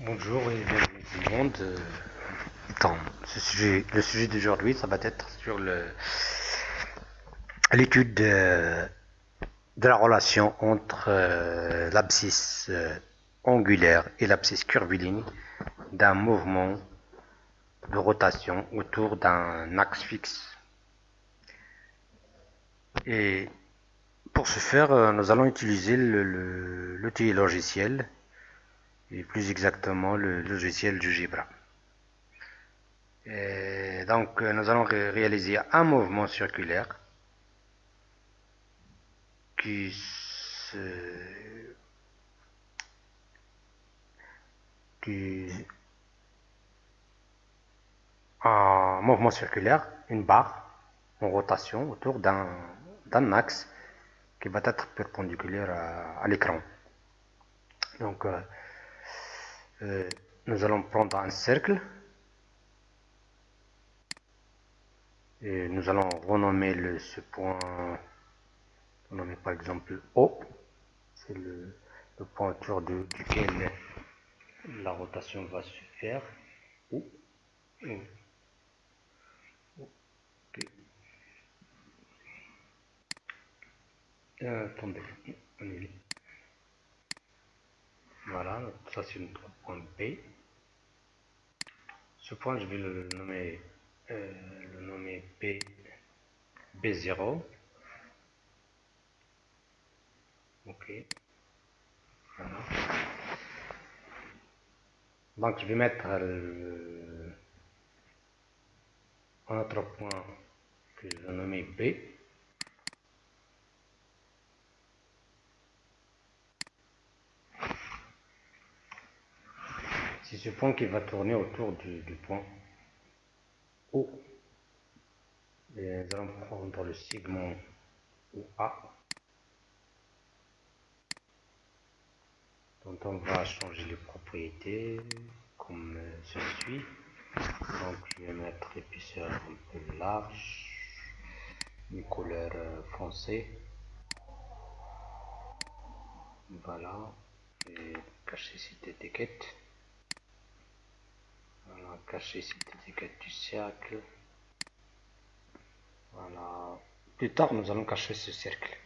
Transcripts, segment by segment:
Bonjour et bienvenue tout le monde. Euh, le sujet d'aujourd'hui, ça va être sur l'étude de, la relation entre euh, l'abscisse euh, angulaire et l'abscisse curviligne d'un mouvement de rotation autour d'un axe fixe. Et pour ce faire, nous allons utiliser l'outil logiciel et plus exactement le logiciel GeoGebra. Et donc euh, nous allons ré- réaliser un mouvement circulaire qui se un mouvement circulaire, une barre en rotation autour d'un d'un axe qui va être perpendiculaire à, à l'écran. Donc euh, euh, nous allons prendre un cercle et nous allons renommer le, ce point, renommer par exemple O, c'est le, point autour de- duquel la rotation va se faire. O, O, ok. Euh, attendez. Voilà, ça c'est notre point B. Ce point, je vais le nommer, euh, le nommer B, B0. Ok. Voilà. Donc, je vais mettre le- un autre point que je vais nommer B. C'est ce point qui va tourner autour du, point O. Et nous allons prendre le segment OA, dont on va changer les propriétés comme ceci. Donc je vais mettre l'épaisseur un peu large, une couleur foncée. Voilà, et cacher cette étiquette. Cacher cette étiquette du cercle. Voilà. Plus tard, nous allons cacher ce cercle.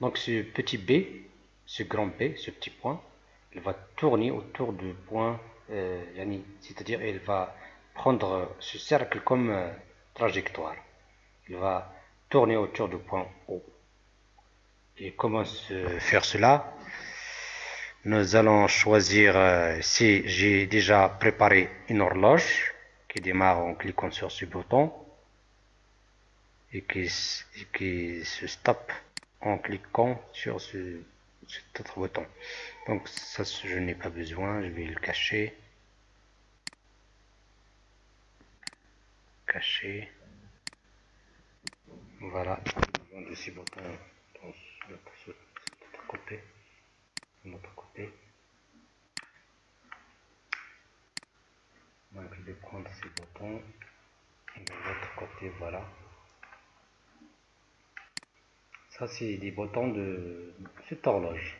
Donc ce petit B, ce grand B, ce petit point, il va tourner autour du point euh, c'est-à-dire il va prendre ce cercle comme euh, trajectoire. Il va tourner autour du point O. Et comment se faire cela? Nous allons choisir, euh, si j'ai déjà préparé une horloge qui démarre en cliquant sur ce bouton et qui, se stoppe en cliquant sur ce, cet autre bouton. Donc ça, je n'ai pas besoin, je vais le cacher. Cacher. Voilà, de ces boutons dans cet autre côté. De l'autre côté. Donc je vais prendre ces boutons et de l'autre côté, voilà. Ça, c'est des boutons de cette horloge.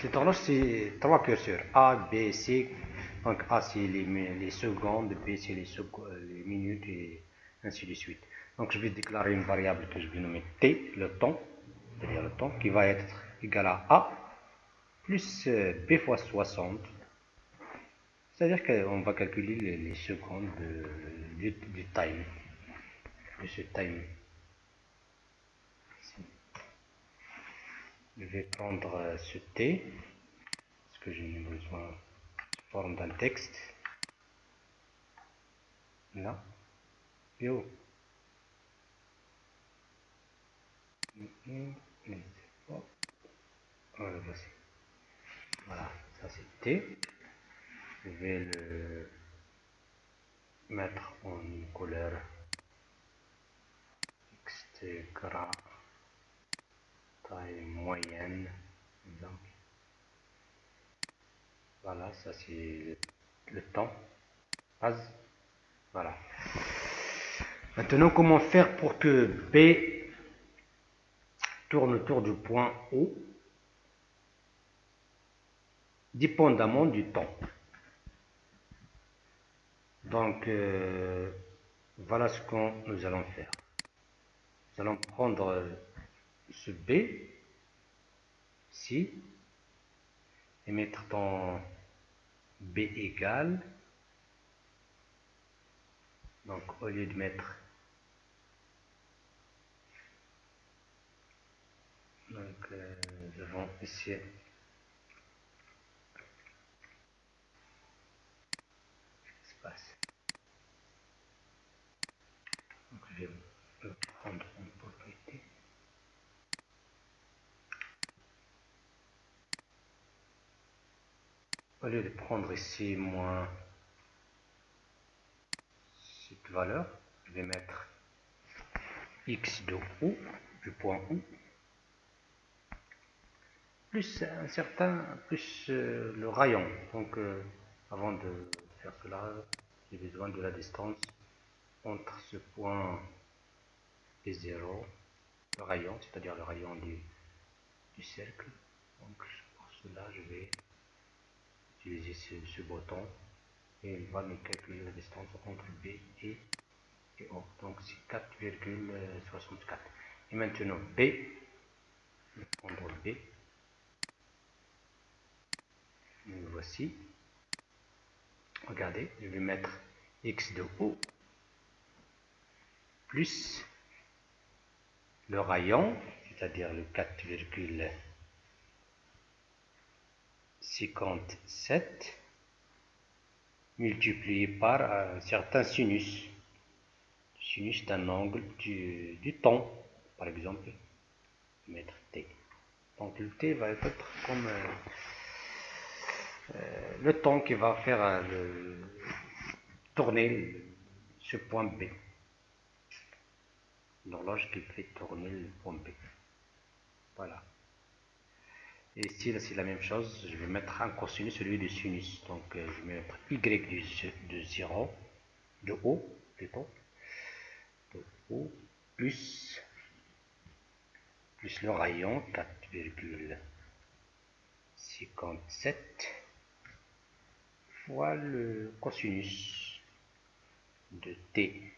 Cette horloge, c'est trois curseurs. A, B, C. Donc A, c'est les, les secondes, B, c'est les, les minutes et ainsi de suite. Donc je vais déclarer une variable que je vais nommer T, le temps, c'est-à-dire le temps, qui va être égal à A plus euh, B fois 60. C'est-à-dire qu'on va calculer les, secondes de- du, du time, de ce time. Je vais prendre euh, ce T, parce que j'ai besoin sous forme d'un texte. Là. Et. Mhm. Et oh. Voilà, ça c'est T. Je vais le mettre en couleur texte gras, taille moyenne, exemple. Voilà, ça c'est le, temps. Voilà. Maintenant, comment faire pour que B autour du point O dépendamment du temps. Donc, euh, voilà ce que nous allons faire. Nous allons prendre ce B, ici, et mettre dans B égale. Donc, au lieu de mettre donc nous avons ici espace donc je vais prendre en propriété. Au lieu de prendre ici moins cette valeur je vais mettre x de ou du point ou plus un certain, plus euh, le rayon. Donc, euh, avant de faire cela, j'ai besoin de la distance entre ce point et 0, le rayon, c'est-à-dire le rayon du, du, cercle. Donc, pour cela, je vais utiliser ce, ce, bouton et il va me calculer la distance entre B et, et O. Donc, c'est 4,64. Et maintenant, B, je vais B. Voici. Regardez, je vais mettre x de haut plus le rayon, c'est-à-dire le 4,57 multiplié par un certain sinus. Sinus d'un angle du, du temps, par exemple, mettre t. Donc le t va être comme euh, euh, le temps qui va faire euh, le, tourner ce point B. L'horloge qui fait tourner le point B. Voilà. Et ici, c'est la même chose. Je vais mettre un cosinus, celui du sinus. Donc, euh, je vais mettre y de 0, de plutôt, de haut, plus, plus le rayon, 4,57 fois le cosinus de t.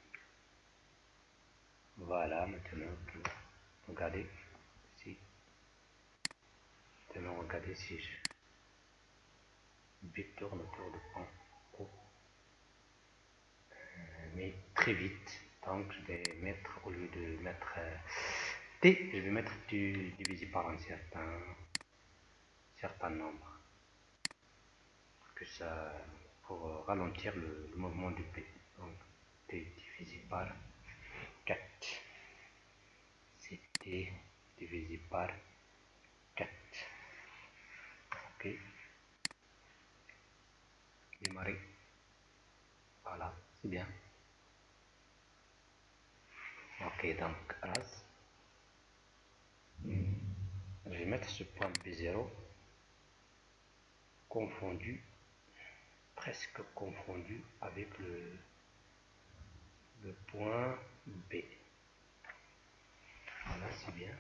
Voilà, maintenant, regardez ici. Maintenant, regardez si je tourne autour de point O. Euh, mais très vite. Donc, je vais mettre, au lieu de mettre euh, t, je vais mettre du divisé par un certain, certain nombre que ça pour ralentir le, mouvement du P. Donc T divisé par 4. C'est T divisé par 4. Ok. Démarrer. Voilà, c'est bien. Ok, donc as. Je vais mettre ce point B0 confondu presque confondu avec le, point B. Voilà, c'est bien.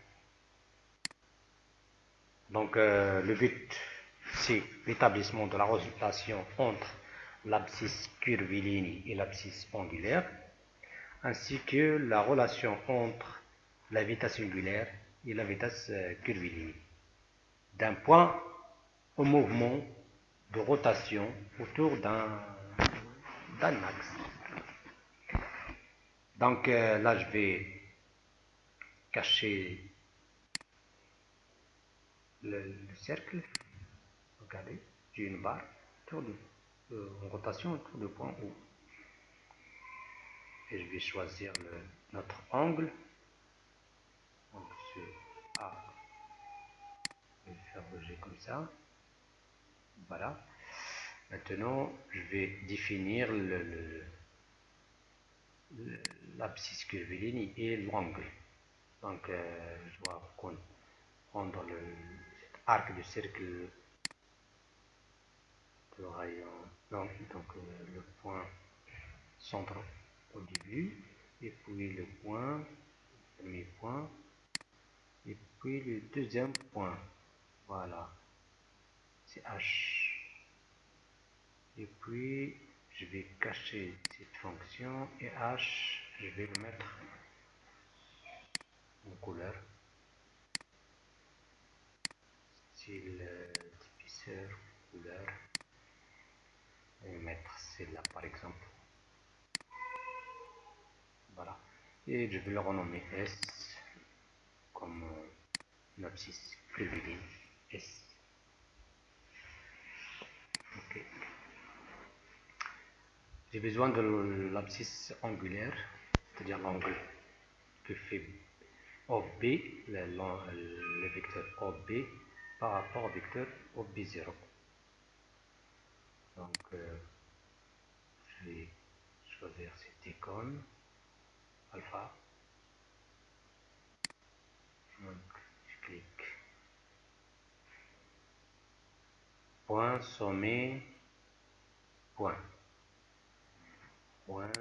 Donc, euh, le but, c'est l'établissement de la relation entre l'abscisse curviligne et l'abscisse angulaire, ainsi que la relation entre la vitesse angulaire et la vitesse euh, curviligne. D'un point au mouvement de rotation autour d'un axe. Donc euh, là, je vais cacher le, cercle. Regardez, j'ai une barre autour de, euh, en rotation autour du point O. Et je vais choisir notre angle. Donc ce A, je vais faire bouger comme ça. Voilà. Maintenant, je vais définir l'abscisse curviligne et l'angle. Donc, euh, je dois prendre le, cet arc de cercle de rayon, donc, donc euh, le point centre au début, et puis le point, le premier point, et puis le deuxième point. Voilà. H. Et puis, je vais cacher cette fonction et H, je vais le mettre en couleur. Style typisseur, couleur. Et mettre celle-là par exemple. Voilà. Et je vais le renommer S comme euh, abscisse S. J'ai besoin de l'abscisse angulaire, c'est-à-dire l'angle que fait OB, le, vecteur OB par rapport au vecteur OB0. Donc, euh, je vais choisir cette icône, alpha je clique. Point, sommet, point point,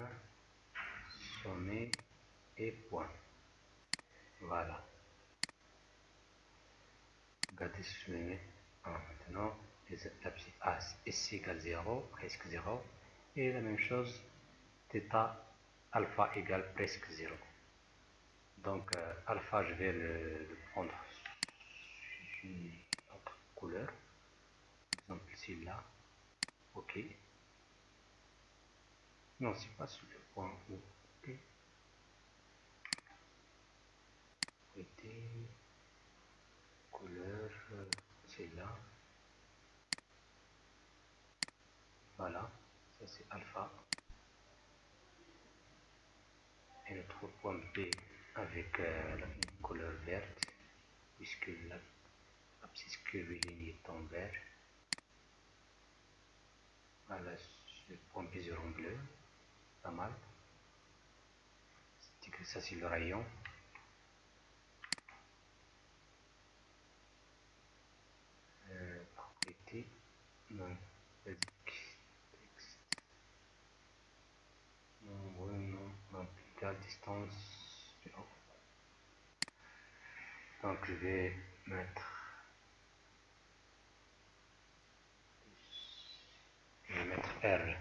sommet et point. Voilà. Regardez si je maintenant, les abscisses A est égale 0, presque 0, et la même chose, θ alpha égale presque 0. Donc euh, alpha, je vais le, prendre une autre couleur, exemple celle-là, ok. Non, c'est pas sur le point où. Ok. couleur, c'est là. Voilà, ça c'est alpha. Et notre point B avec euh, la couleur verte, puisque l'abscisse curviligne est en vert. Voilà, le point B en bleu pas mal. Ça c'est le rayon. Euh, propriété, non, basique, texte. Non, oui, non, non, la distance Donc je vais mettre je vais mettre R.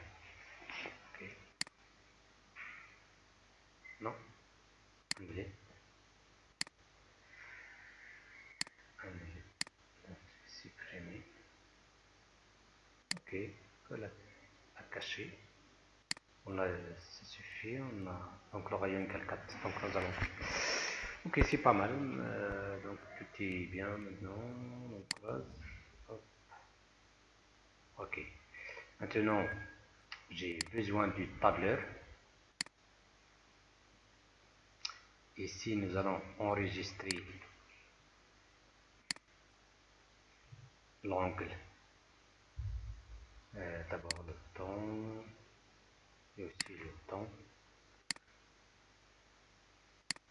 Non. Anglais. Anglais. Supprimer. Ok. Voilà. À cacher. On a, ça suffit. On a donc le rayon égale 4. Donc nous allons. Ok, c'est pas mal. Euh, donc tout est bien maintenant. Donc Hop. Ok. Maintenant, j'ai besoin du tableur. Ici, nous allons enregistrer l'angle. Euh, d'abord le temps et aussi le temps.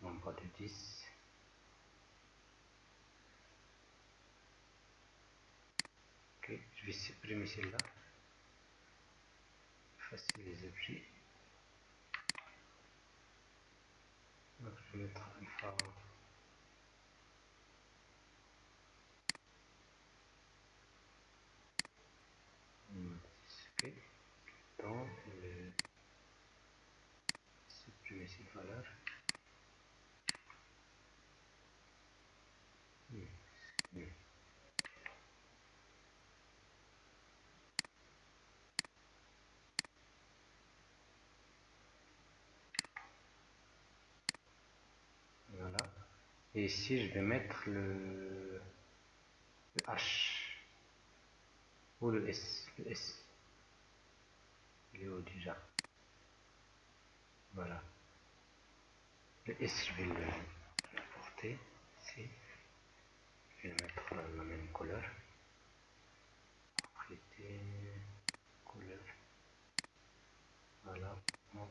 Nombre de 10. Ok, je vais supprimer celle-là. Effacer les objets. Donc je vais mettre un phare. Ok. Donc le supprimer cette valeur. Et ici, je vais mettre le, H ou le S. Le S. Il est haut déjà. Voilà. Le S, je vais l'apporter ici. Je vais mettre la, même couleur. Propriété, couleur. Voilà. On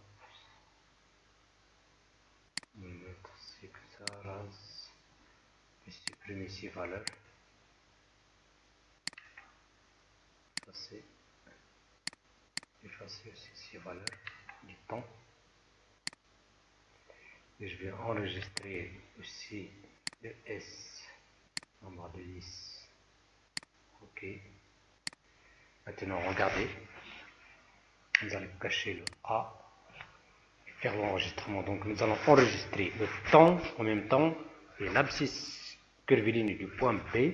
va mettre ça, rase ces valeurs. Effacer. Effacer aussi ces valeurs du temps. Et je vais enregistrer aussi le S nombre de 10. Ok. Maintenant, regardez. nous allons cacher le A et faire l'enregistrement. Donc nous allons enregistrer le temps en même temps et l'abscisse curviligne du point B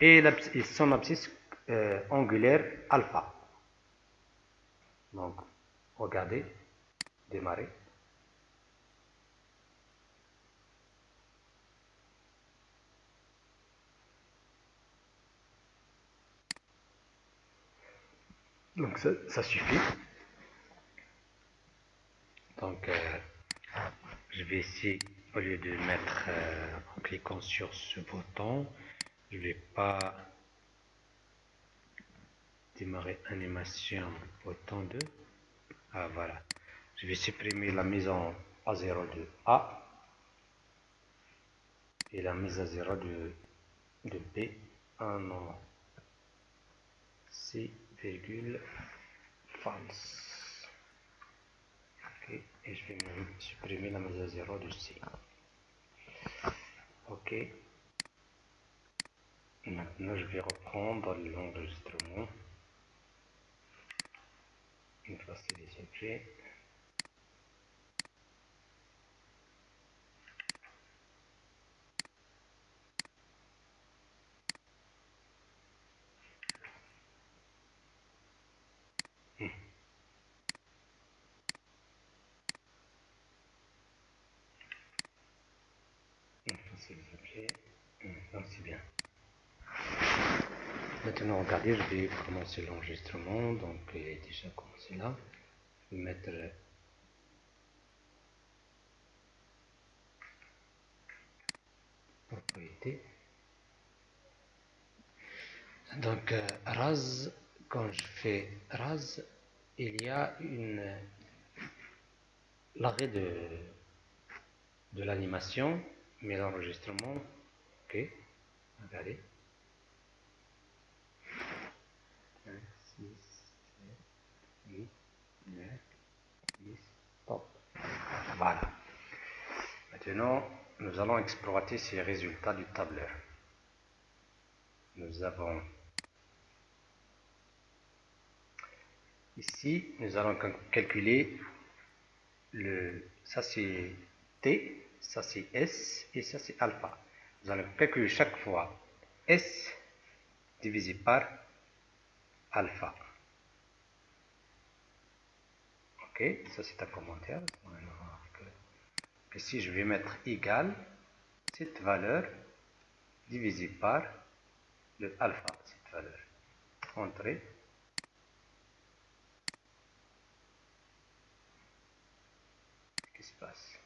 et, son abscisse euh, angulaire alpha. Donc regardez, démarrer. Donc ça, suffit. Donc euh, je vais essayer, au lieu de mettre euh, en cliquant sur ce bouton, je vais pas démarrer animation bouton 2. Ah voilà. Je vais supprimer la mise en A0 de A et la mise à 0 de, de B. Ah non. C virgule false. Et je vais supprimer la mise à zéro de C. Ok. Maintenant, je vais reprendre l'enregistrement. Effacer les objets. c'est bien. Je vais commencer l'enregistrement. Donc, il est déjà commencé là. Je vais mettre propriété. Donc, euh, RAS, quand je fais RAS, il y a une l'arrêt de, de l'animation, mais l'enregistrement, ok. Regardez. 5, 6, 7, 8, 9, 10, stop. Voilà. Maintenant, nous allons exploiter ces résultats du tableur. Nous avons ici, nous allons calculer le, ça c'est T, ça c'est S et ça c'est alpha vous allez calculer chaque fois S divisé par alpha. Ok, ça c'est un commentaire. Ici, je vais mettre égal cette valeur divisé par le alpha, cette valeur. Entrée. Qu'est-ce qui se passe?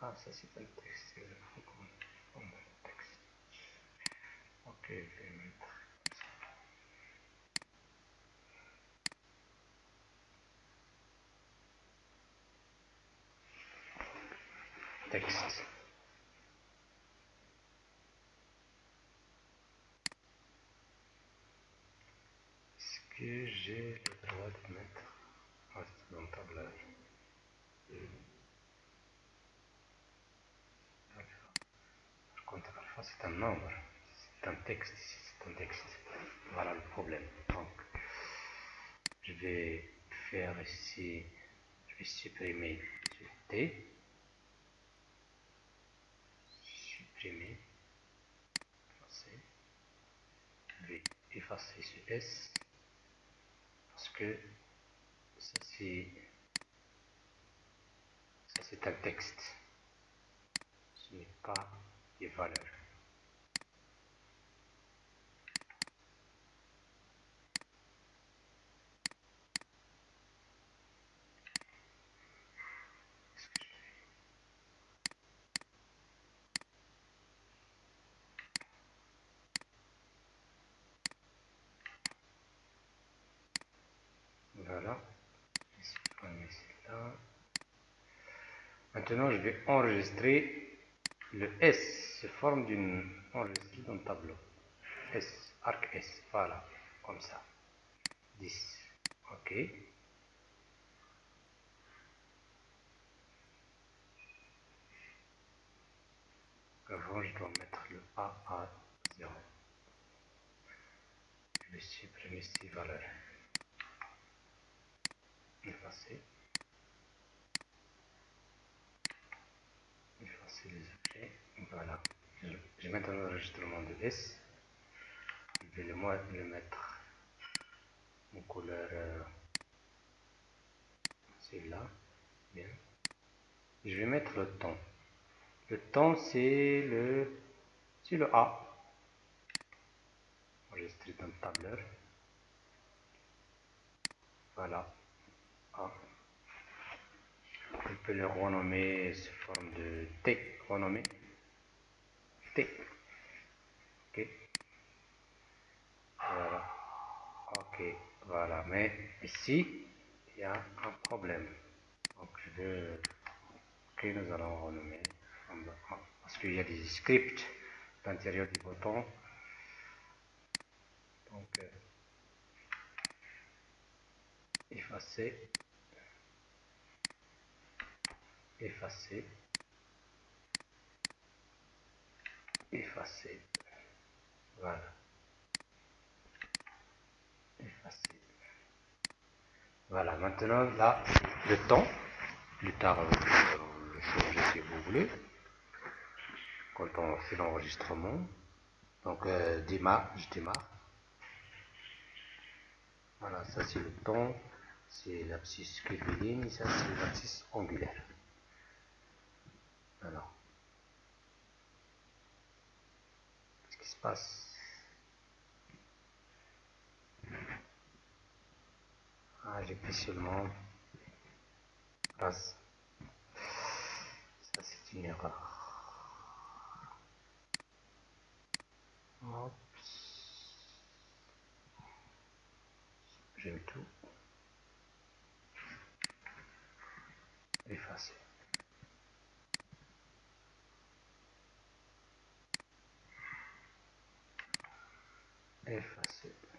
Ah, ça c'est pas le texte, c'est le texte. Ok, je vais mettre Est-ce que j'ai le droit de mettre ah, dans le tablage? C'est un nombre, c'est un texte, c'est un texte. Voilà le problème. Donc, je vais faire ici, je vais supprimer ce T, supprimer, je vais effacer ce S, parce que ça c'est un texte, ce n'est pas des valeurs. Voilà. Maintenant, je vais enregistrer le S se forme d'une enregistrée d'un tableau. S, arc S, voilà, comme ça. 10. OK. Avant, je dois mettre le A à 0. je vais supprimer ces valeurs. Effacer. Effacer les objets. Voilà. J'ai maintenant l'enregistrement de S. Je vais le, le mettre en couleur euh, là Bien. Je vais mettre le temps. Le temps c'est le c'est le A. Enregistrer dans le tableur. Voilà. On peut le renommer sous forme de T. Renommer. T. Ok. Voilà. Ok. Voilà. Mais ici, il y a un problème. Donc je vais. Ok, nous allons renommer. Parce qu'il y a des scripts à l'intérieur du bouton. Donc, euh, effacer, effacer, effacer. Voilà. Effacer. Voilà, maintenant là, le temps, plus tard, euh, le changer si vous voulez, quand on fait l'enregistrement. Donc, euh, démarre, je démarre. Voilà, ça c'est le temps, c'est l'abscisse curviligne, ça c'est l'abscisse angulaire. Alors, qu'est-ce qui se passe? Ah, j'ai pris seulement passe. Ça c'est une erreur. J'aime tout. Effacer. Effacer. Ok.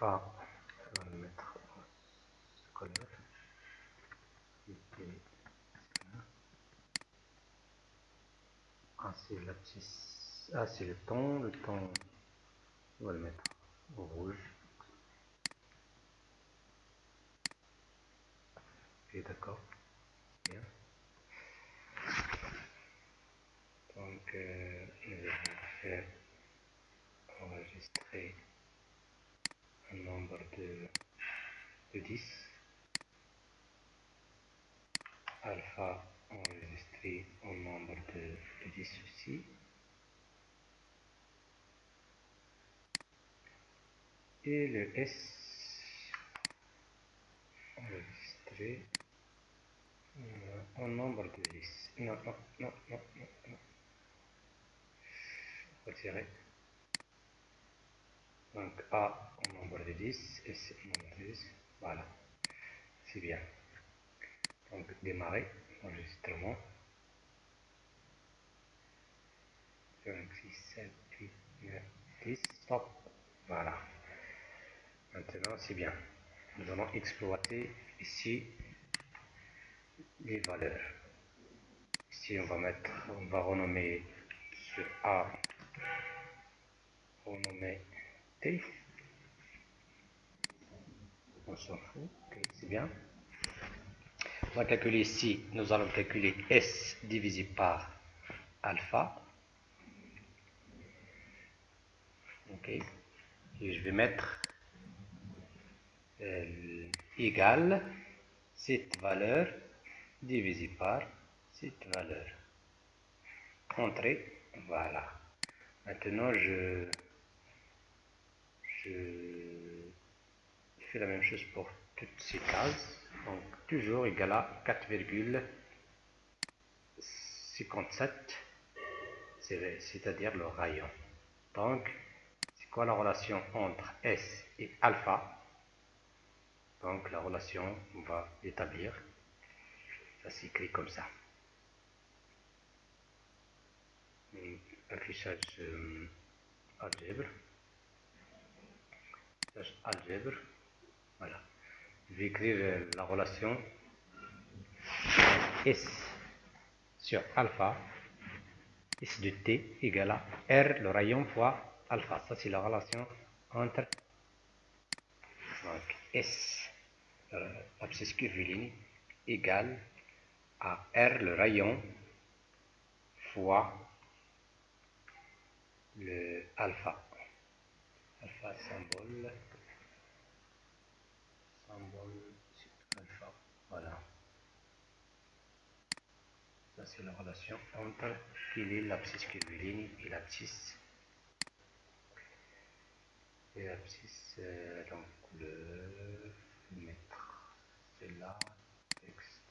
Alpha, on va le mettre ce couleur. Ah, c'est. Ah, c'est le ton. Le ton, on va le mettre au rouge. Ok, d'accord. Bien. Donc, euh, nous allons faire enregistrer un nombre de, de 10. Alpha enregistré un nombre de, de 10 aussi. Et le S enregistré un nombre de 10. Non, non, non, non, non, non. Retirer. Donc A au nombre de 10, S au nombre de 10. Voilà. C'est bien. Donc démarrer enregistrement. 5, 6, 7, 8, 9, 10. Stop. Voilà. Maintenant c'est bien. Nous allons exploiter ici les valeurs. Ici on va mettre, on va renommer ce A, renommer T. On s'en fout, c'est bien. On va calculer ici, nous allons calculer S divisé par alpha. Ok. Et je vais mettre euh, égal cette valeur divisé par cette valeur. Entrée, voilà. Maintenant, je, je fais la même chose pour toutes ces cases. Donc, toujours égal à 4,57, c'est-à-dire le rayon. Donc, quoi la relation entre S et alpha? Donc la relation, on va établir. Ça s'écrit comme ça. Affichage euh, algèbre. Affichage algèbre. Voilà. Je vais écrire euh, la relation S sur alpha S de T égale à R le rayon fois alpha. Ça, c'est la relation entre S, l'abscisse curviligne, égale à R le rayon fois le alpha. Alpha symbole. Voilà. Ça, c'est la relation entre l'abscisse curviligne et l'abscisse et l'abscisse, euh, donc le mettre, c'est là, texte,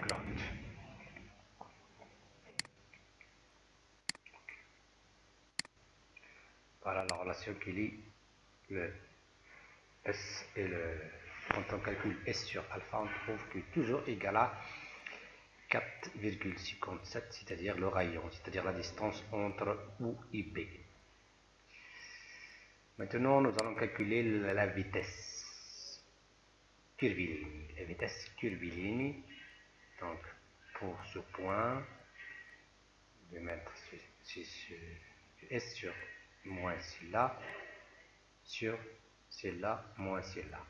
grotte. Voilà la relation qui lie le S et le. Quand on calcule S sur alpha, on trouve que toujours égal à 4,57, c'est-à-dire le rayon, c'est-à-dire la distance entre U et B. Maintenant, nous allons calculer la vitesse curviligne. La vitesse curviligne, donc pour ce point, je vais mettre S sur moins celle-là, sur celle-là, moins celle-là.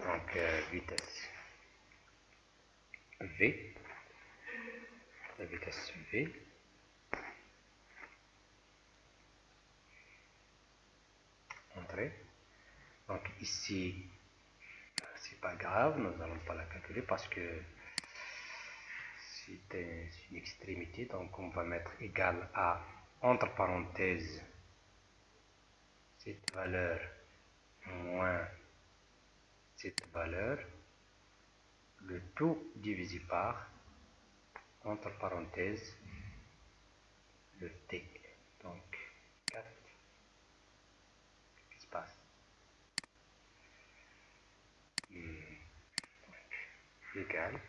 Donc, euh, vitesse V, la vitesse V, entrée. Donc ici, c'est pas grave, nous n'allons pas la calculer parce que c'est une extrémité, donc on va mettre égal à, entre parenthèses, cette valeur moins cette valeur le tout divisé par, entre parenthèses, le t. Donc, 4. Qu'est-ce qui se passe? Hmm. Égal,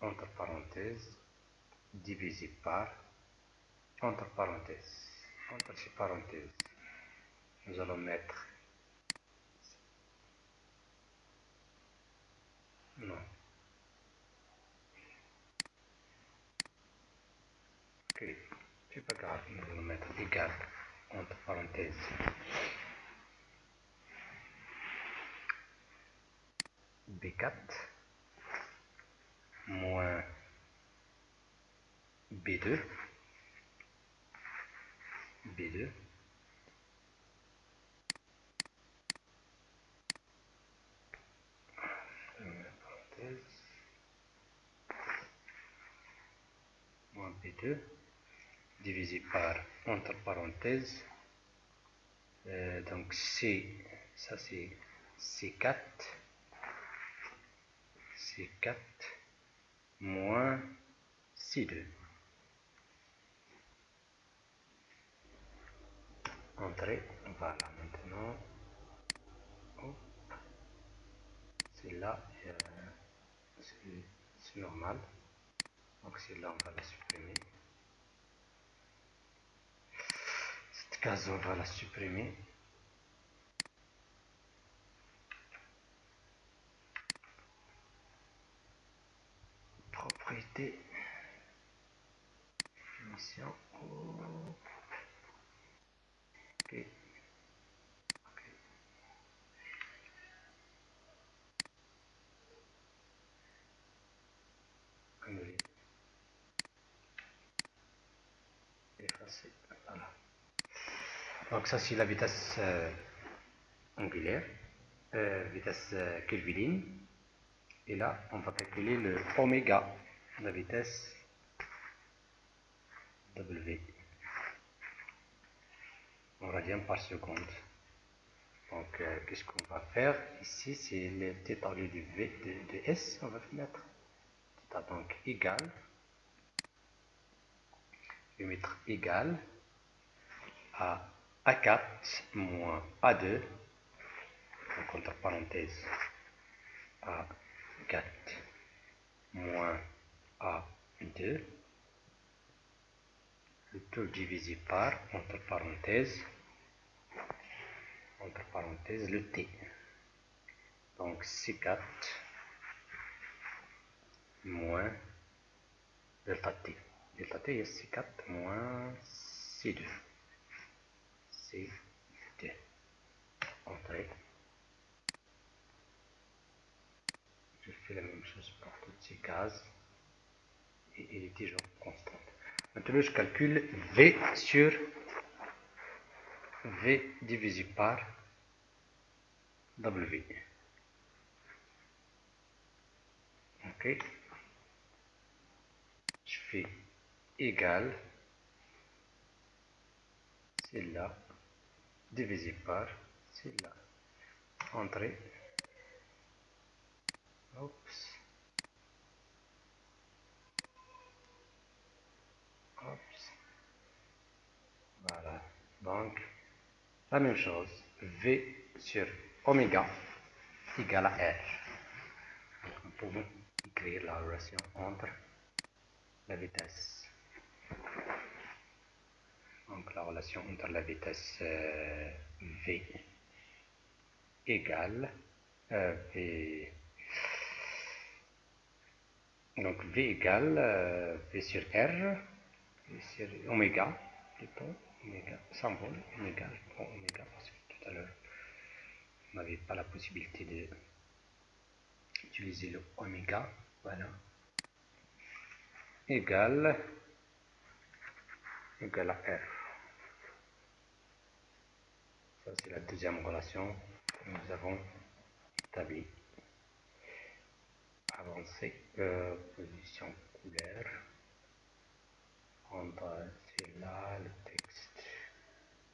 entre parenthèses, divisé par, entre parenthèses. Entre ces parenthèses, nous allons mettre Non. Ok, c'est pas grave, nous allons mettre égal entre parenthèses. B4 moins B2 B2 moins B2 divisé par entre parenthèses. Euh, donc C ça c'est C4 C4 moins C2 entrée voilà maintenant c'est là euh, c'est normal. Donc celle-là on va la supprimer cette case on va la supprimer propriété. Mission. Ok Donc ça c'est la vitesse euh, angulaire, euh, vitesse euh. Et là, on va calculer le oméga, la vitesse W en radian par seconde. Donc, qu'est-ce qu'on va faire Ici, c'est le θ lieu de, v, de, S, on va mettre θ donc égal je vais mettre égal à A4 moins A2, donc entre parenthèses A4 moins A2, le tout divisé par, entre parenthèses, entre parenthèses, le T. Donc C4 moins delta T. Delta T est C4 moins C2. C2. Entrée. Je fais la même chose pour toutes ces cases. Et il est toujours constante. Maintenant, je calcule V sur V divisé par W. Ok. Je fais égal, c'est là, divisé par, c'est là. Entrée. Oups. Oups. Voilà. Donc, la même chose. V sur oméga égale à R. Nous pouvons écrire la relation entre la vitesse. Donc la relation entre la vitesse euh, V égale euh, V. Donc V égale euh, V sur R, V sur oméga, plutôt, oméga, symbole, oméga, oméga, parce que tout à l'heure, on n'avait pas la possibilité de utiliser le oméga, voilà, égale, égale à R. C'est la deuxième relation que nous avons établie. Avancer, euh, position couleur, prendre là le texte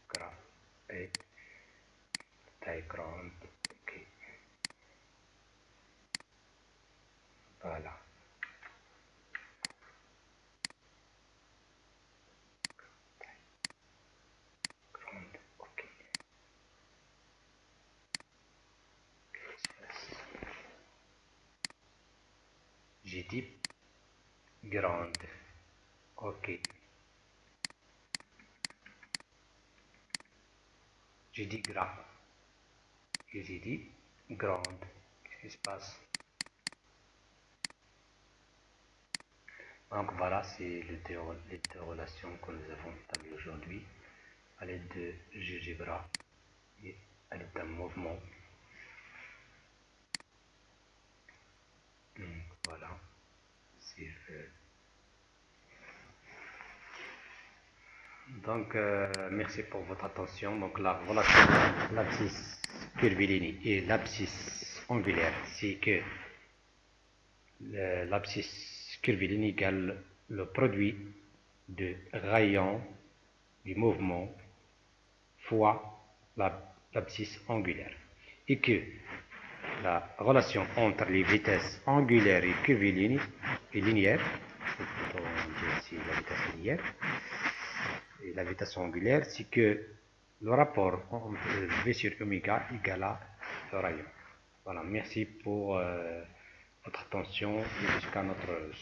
gras et taille grande. Ok. Voilà. J'ai dit grande. Ok. J'ai dit gras. Et j'ai dit? Grande. Qu'est-ce qui se passe? Donc voilà, c'est les deux, relations que nous avons établies aujourd'hui à l'aide de GeoGebra et à l'aide d'un mouvement. voilà. Donc, euh, merci pour votre attention. Donc, la relation entre l'abscisse curviligne et l'abscisse angulaire, c'est que l'abscisse curviligne égale le produit de rayon du mouvement fois l'abscisse angulaire. Et que la relation entre les vitesses angulaires et curvilignes et linéaires, ici la vitesse linéaire, et la vitesse angulaire, c'est que le rapport entre V sur oméga égale à le rayon. Voilà, merci pour euh, votre attention et jusqu'à notre